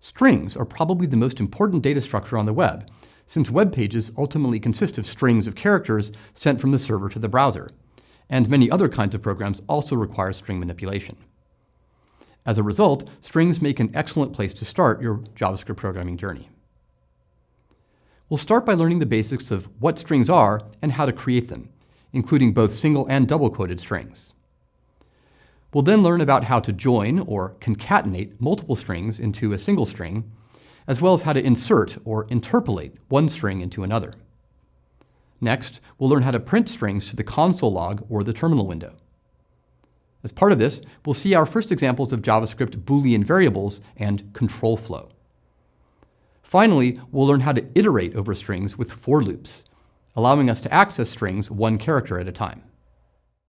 Strings are probably the most important data structure on the web, since web pages ultimately consist of strings of characters sent from the server to the browser, and many other kinds of programs also require string manipulation. As a result, strings make an excellent place to start your JavaScript programming journey. We'll start by learning the basics of what strings are and how to create them, including both single and double-quoted strings. We'll then learn about how to join or concatenate multiple strings into a single string, as well as how to insert or interpolate one string into another. Next, we'll learn how to print strings to the console log or the terminal window. As part of this, we'll see our first examples of JavaScript Boolean variables and control flow. Finally, we'll learn how to iterate over strings with for loops, allowing us to access strings one character at a time.